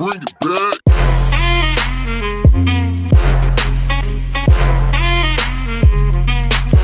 bring it back.